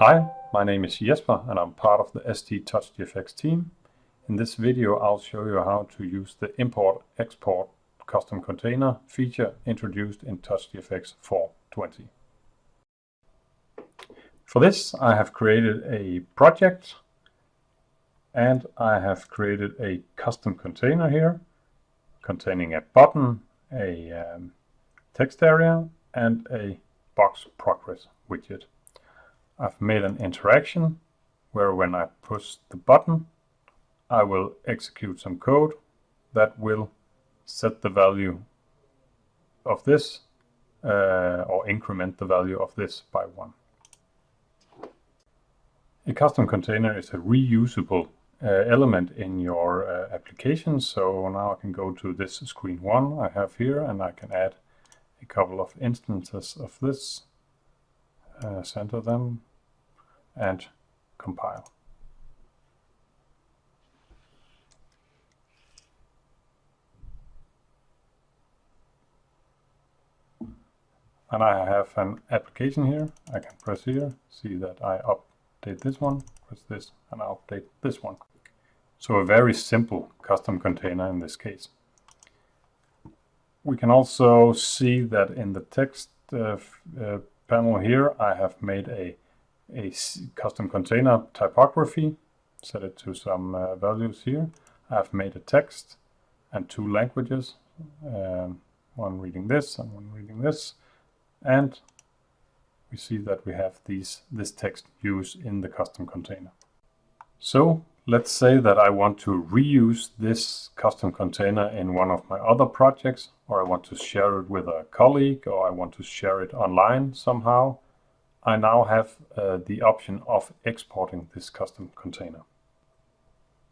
Hi, my name is Jesper and I'm part of the ST TouchGFX team. In this video I'll show you how to use the import-export custom container feature introduced in TouchGFX 4.20. For this I have created a project and I have created a custom container here containing a button, a um, text area and a box progress widget. I've made an interaction where when I push the button, I will execute some code that will set the value of this uh, or increment the value of this by one. A custom container is a reusable uh, element in your uh, application. So now I can go to this screen one I have here and I can add a couple of instances of this, uh, center them and compile. And I have an application here. I can press here, see that I update this one, press this, and I update this one. So a very simple custom container in this case. We can also see that in the text uh, uh, panel here, I have made a a custom container typography, set it to some uh, values here. I've made a text and two languages, um, one reading this and one reading this, and we see that we have these this text used in the custom container. So let's say that I want to reuse this custom container in one of my other projects, or I want to share it with a colleague, or I want to share it online somehow. I now have uh, the option of exporting this custom container.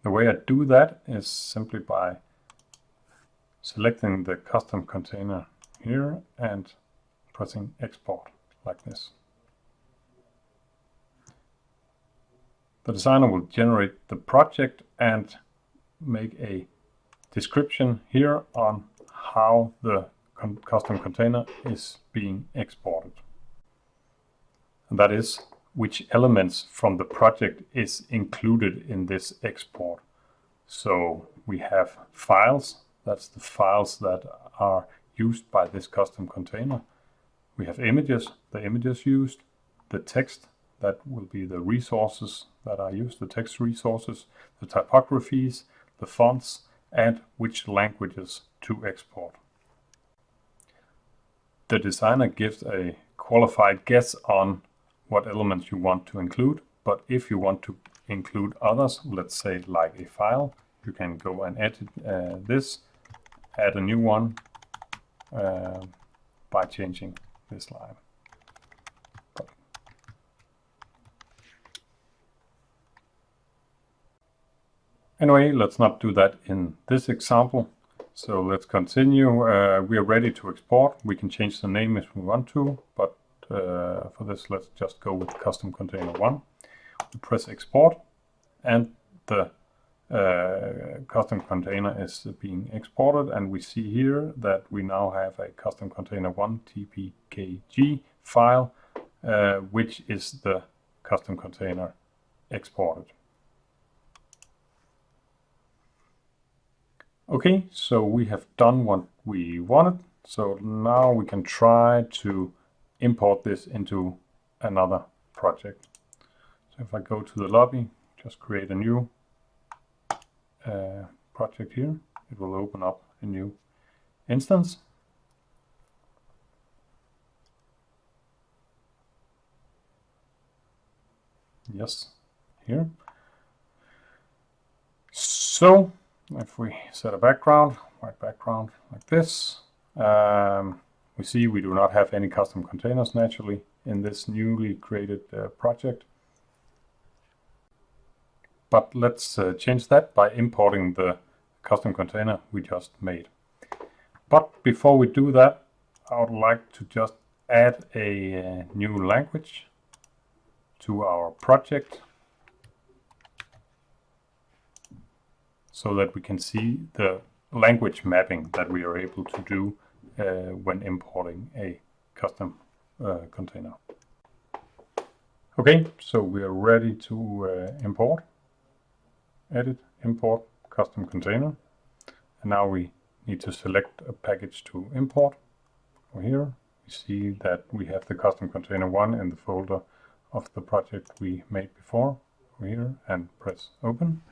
The way I do that is simply by selecting the custom container here and pressing export like this. The designer will generate the project and make a description here on how the con custom container is being exported and that is which elements from the project is included in this export. So we have files, that's the files that are used by this custom container. We have images, the images used, the text, that will be the resources that I use, the text resources, the typographies, the fonts, and which languages to export. The designer gives a qualified guess on what elements you want to include. But if you want to include others, let's say like a file, you can go and edit uh, this, add a new one uh, by changing this line. Anyway, let's not do that in this example. So let's continue. Uh, we are ready to export. We can change the name if we want to, but uh, for this, let's just go with custom container one. We press export and the uh, custom container is being exported and we see here that we now have a custom container 1 tpkg file uh, which is the custom container exported. Okay, so we have done what we wanted. So now we can try to import this into another project. So if I go to the lobby, just create a new uh, project here, it will open up a new instance. Yes, here. So if we set a background, white background like this, um, we see we do not have any custom containers naturally in this newly created uh, project. But let's uh, change that by importing the custom container we just made. But before we do that, I would like to just add a uh, new language to our project so that we can see the language mapping that we are able to do uh, when importing a custom uh, container. Okay, so we are ready to uh, import, edit, import custom container. And now we need to select a package to import. Over here, we see that we have the custom container one in the folder of the project we made before. Over here and press open.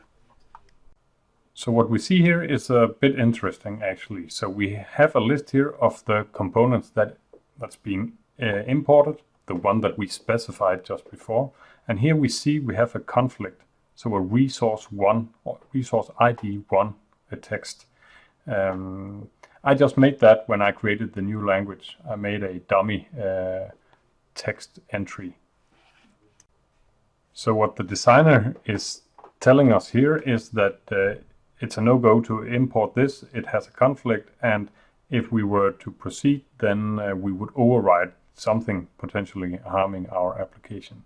So what we see here is a bit interesting actually. So we have a list here of the components that that's being uh, imported, the one that we specified just before. And here we see we have a conflict. So a resource one or resource ID one, a text. Um, I just made that when I created the new language. I made a dummy uh, text entry. So what the designer is telling us here is that uh, it's a no-go to import this. It has a conflict, and if we were to proceed, then uh, we would override something potentially harming our application.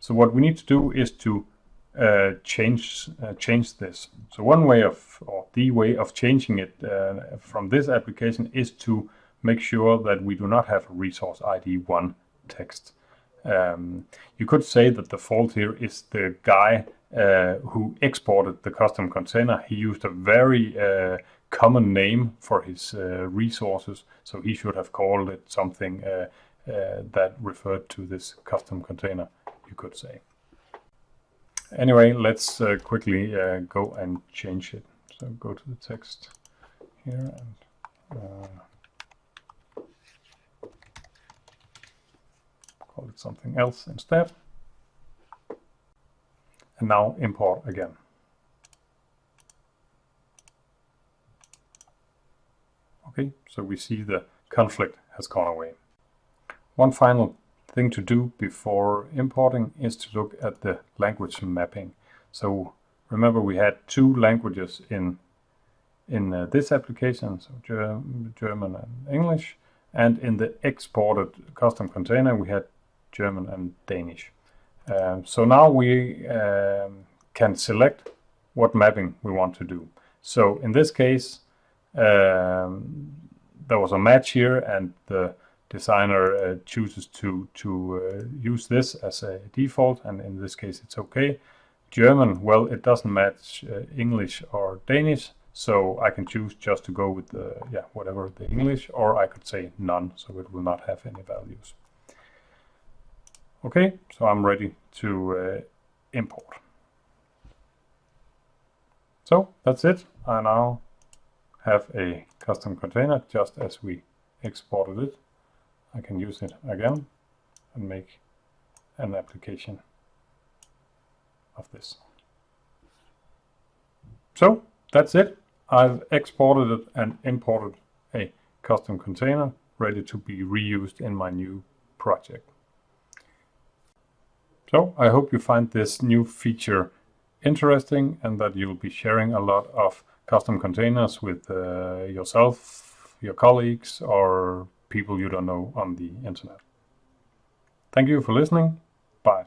So what we need to do is to uh, change uh, change this. So one way of, or the way of changing it uh, from this application is to make sure that we do not have a resource ID 1 text. Um, you could say that the fault here is the guy uh, who exported the custom container. He used a very uh, common name for his uh, resources, so he should have called it something uh, that referred to this custom container, you could say. Anyway, let's quickly go and change it. So go to the text here and call it something else instead. And now import again. Okay, so we see the conflict has gone away. One final thing to do before importing is to look at the language mapping. So remember we had two languages in in uh, this application, so German and English, and in the exported custom container we had German and Danish. Um, so now we um, can select what mapping we want to do. So in this case, um, there was a match here and the designer uh, chooses to, to uh, use this as a default and in this case it's okay. German, well it doesn't match uh, English or Danish so I can choose just to go with the, yeah, whatever the English or I could say none so it will not have any values. Okay, so I'm ready to uh, import. So that's it. I now have a custom container just as we exported it. I can use it again and make an application of this. So that's it. I've exported it and imported a custom container ready to be reused in my new project. So I hope you find this new feature interesting and that you'll be sharing a lot of custom containers with uh, yourself, your colleagues, or people you don't know on the internet. Thank you for listening. Bye.